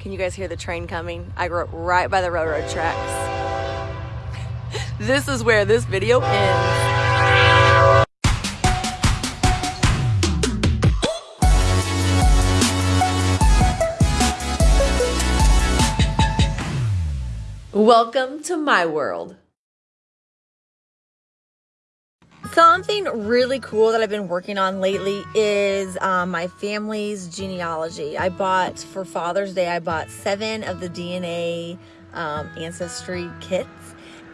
Can you guys hear the train coming? I grew up right by the railroad tracks. this is where this video ends. Welcome to my world. Something really cool that I've been working on lately is um, my family's genealogy. I bought for Father's Day, I bought seven of the DNA um, ancestry kits.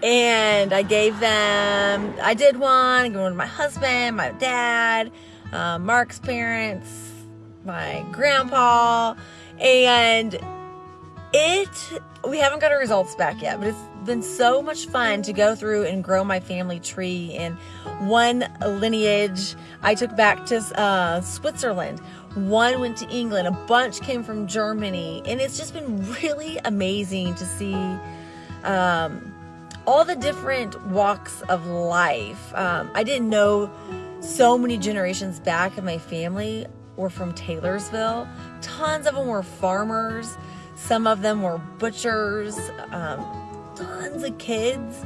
And I gave them, I did one, I gave one to my husband, my dad, uh, Mark's parents, my grandpa, and it, we haven't got our results back yet, but it's been so much fun to go through and grow my family tree. And one lineage I took back to uh, Switzerland. One went to England. A bunch came from Germany. And it's just been really amazing to see um, all the different walks of life. Um, I didn't know so many generations back of my family were from Taylorsville. Tons of them were farmers. Some of them were butchers. Um, tons of kids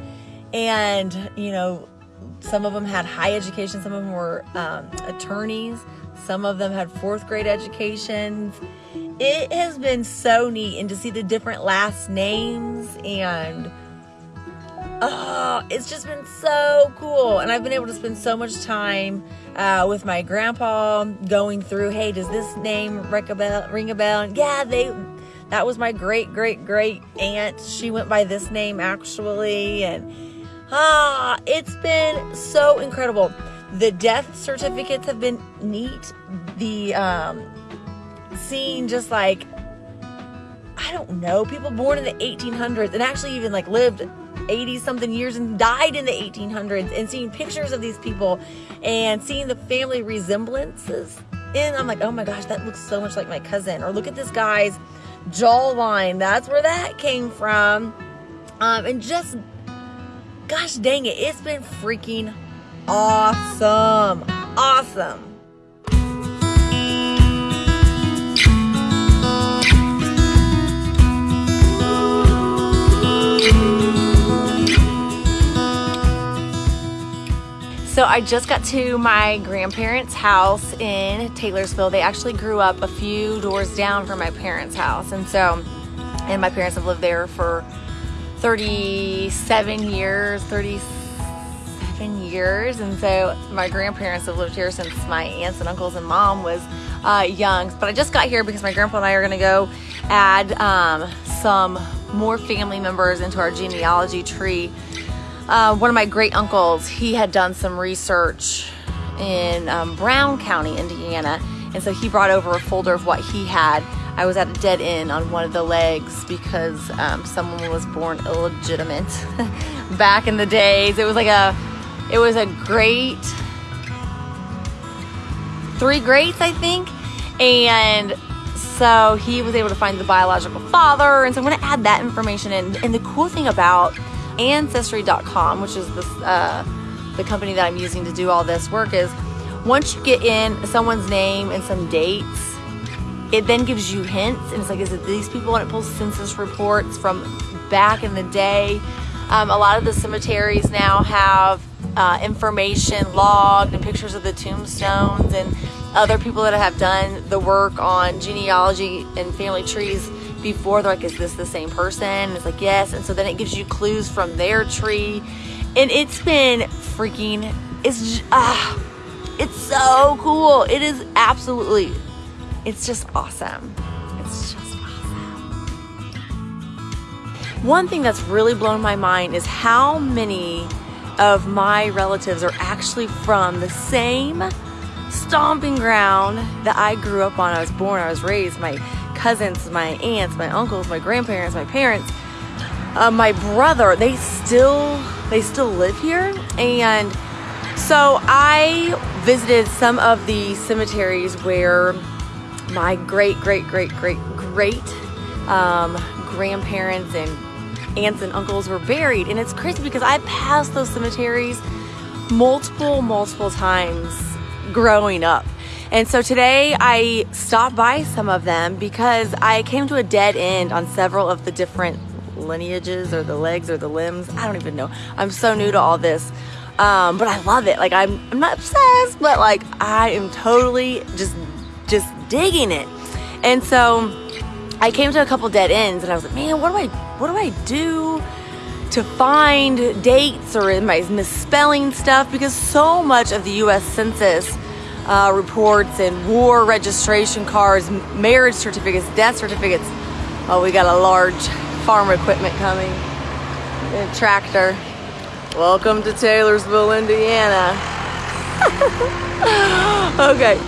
and you know some of them had high education some of them were um, attorneys some of them had fourth grade educations. It has been so neat and to see the different last names and oh it's just been so cool and i've been able to spend so much time uh, with my grandpa going through hey does this name ring a bell ring a bell? And yeah they that was my great great great aunt. She went by this name actually and ah it's been so incredible. The death certificates have been neat. The um seeing just like i don't know people born in the 1800s and actually even like lived 80 something years and died in the 1800s and seeing pictures of these people and seeing the family resemblances and i'm like oh my gosh that looks so much like my cousin or look at this guy's jawline. That's where that came from. Um, and just, gosh dang it, it's been freaking awesome. Awesome. I just got to my grandparents' house in Taylorsville. They actually grew up a few doors down from my parents' house. And so, and my parents have lived there for 37 years, 37 years. And so my grandparents have lived here since my aunts and uncles and mom was uh, young. But I just got here because my grandpa and I are gonna go add um, some more family members into our genealogy tree uh, one of my great uncles, he had done some research in um, Brown County, Indiana, and so he brought over a folder of what he had. I was at a dead end on one of the legs because um, someone was born illegitimate back in the days. It was like a, it was a great, three greats, I think, and so he was able to find the biological father, and so I'm going to add that information in. And the cool thing about Ancestry.com, which is this, uh, the company that I'm using to do all this work, is once you get in someone's name and some dates, it then gives you hints, and it's like, is it these people? And it pulls census reports from back in the day. Um, a lot of the cemeteries now have uh, information logged and pictures of the tombstones and other people that have done the work on genealogy and family trees before they're like is this the same person? And it's like yes. And so then it gives you clues from their tree. And it's been freaking it's ah it's so cool. It is absolutely it's just awesome. It's just awesome. One thing that's really blown my mind is how many of my relatives are actually from the same stomping ground that I grew up on. I was born, I was raised. My cousins, my aunts, my uncles, my grandparents, my parents, uh, my brother, they still they still live here. And so I visited some of the cemeteries where my great great great great great um, grandparents and aunts and uncles were buried. And it's crazy because I passed those cemeteries multiple multiple times growing up And so today I stopped by some of them because I came to a dead end on several of the different lineages or the legs or the limbs. I don't even know. I'm so new to all this. Um, but I love it. Like I'm, I'm not obsessed, but like I am totally just, just digging it. And so I came to a couple dead ends and I was like, man, what do I, what do I do to find dates or am I misspelling stuff? Because so much of the U.S. Census uh, reports and war registration cards, marriage certificates, death certificates. Oh, we got a large farm equipment coming. A tractor. Welcome to Taylorsville, Indiana. okay.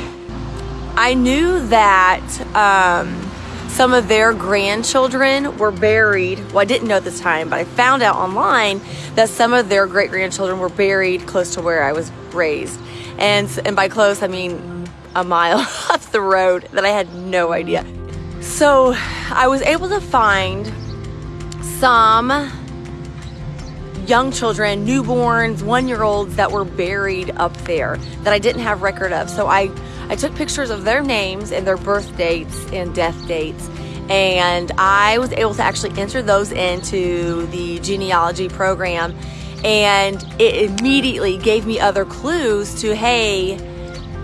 I knew that um, some of their grandchildren were buried. Well, I didn't know at the time, but I found out online that some of their great grandchildren were buried close to where I was raised. And, and by close, I mean a mile off the road that I had no idea. So I was able to find some young children, newborns, one year olds that were buried up there that I didn't have record of. So I, I took pictures of their names and their birth dates and death dates. And I was able to actually enter those into the genealogy program. And it immediately gave me other clues to, hey,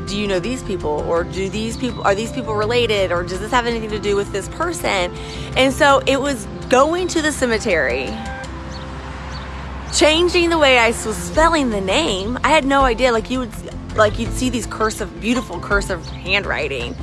do you know these people or do these people are these people related or does this have anything to do with this person and so it was going to the cemetery changing the way I was spelling the name. I had no idea. Like you would, like you'd see these cursive, beautiful cursive handwriting,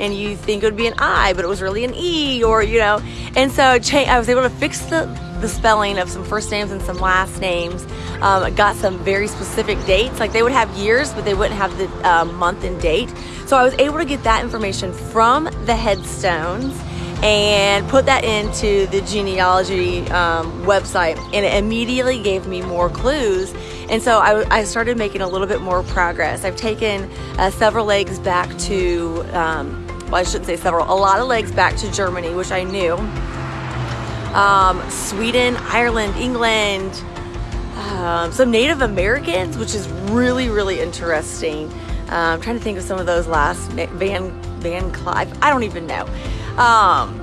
and you think it would be an I, but it was really an E, or you know. And so I was able to fix the the spelling of some first names and some last names. Um, got some very specific dates. Like they would have years, but they wouldn't have the uh, month and date. So I was able to get that information from the headstones and put that into the genealogy um, website and it immediately gave me more clues and so I, I started making a little bit more progress i've taken uh, several legs back to um, well i shouldn't say several a lot of legs back to germany which i knew um, sweden ireland england um, some native americans which is really really interesting uh, i'm trying to think of some of those last van van clive i don't even know um,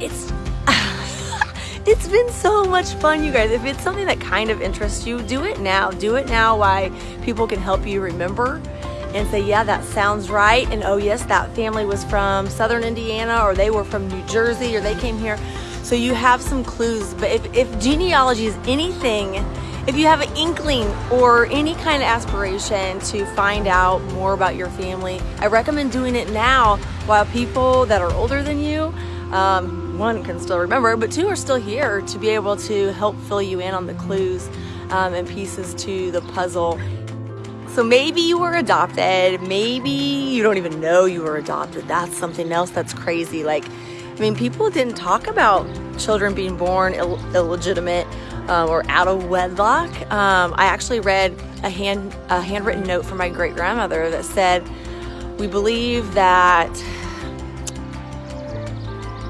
it's it's been so much fun, you guys. If it's something that kind of interests you, do it now. Do it now. Why people can help you remember and say, yeah, that sounds right. And oh, yes, that family was from Southern Indiana, or they were from New Jersey, or they came here. So you have some clues. But if, if genealogy is anything if you have an inkling or any kind of aspiration to find out more about your family, I recommend doing it now while people that are older than you, um, one can still remember, but two are still here to be able to help fill you in on the clues um, and pieces to the puzzle. So maybe you were adopted, maybe you don't even know you were adopted. That's something else that's crazy. Like, I mean, people didn't talk about children being born Ill illegitimate um, or out of wedlock. Um, I actually read a hand a handwritten note from my great grandmother that said, "We believe that."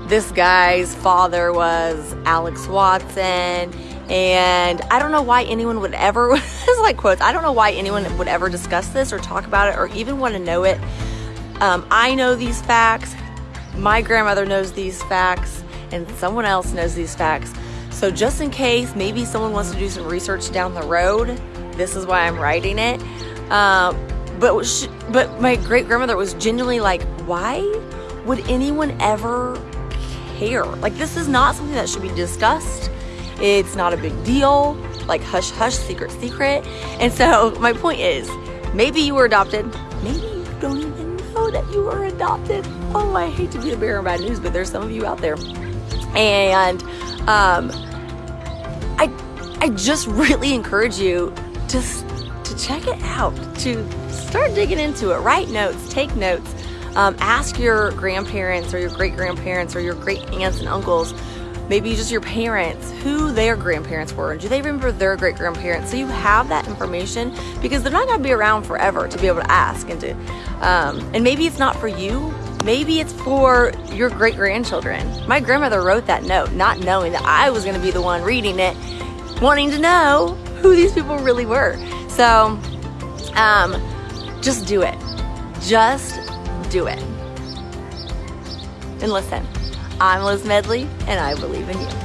This guy's father was Alex Watson, and I don't know why anyone would ever, it's like quotes, I don't know why anyone would ever discuss this or talk about it or even want to know it. Um, I know these facts, my grandmother knows these facts, and someone else knows these facts. So just in case maybe someone wants to do some research down the road, this is why I'm writing it. Uh, but she, but my great grandmother was genuinely like, why would anyone ever care? Like this is not something that should be discussed. It's not a big deal. Like hush hush, secret secret. And so my point is, maybe you were adopted. Maybe you don't even know that you were adopted. Oh, I hate to be the bearer of bad news, but there's some of you out there. And um, I, I just really encourage you to, to check it out, to start digging into it. Write notes, take notes. Um, ask your grandparents or your great grandparents or your great aunts and uncles, maybe just your parents, who their grandparents were. Do they remember their great grandparents? So you have that information because they're not going to be around forever to be able to ask and to, um, and maybe it's not for you, Maybe it's for your great grandchildren. My grandmother wrote that note, not knowing that I was going to be the one reading it, wanting to know who these people really were. So, um, just do it. Just do it. And listen, I'm Liz Medley, and I believe in you.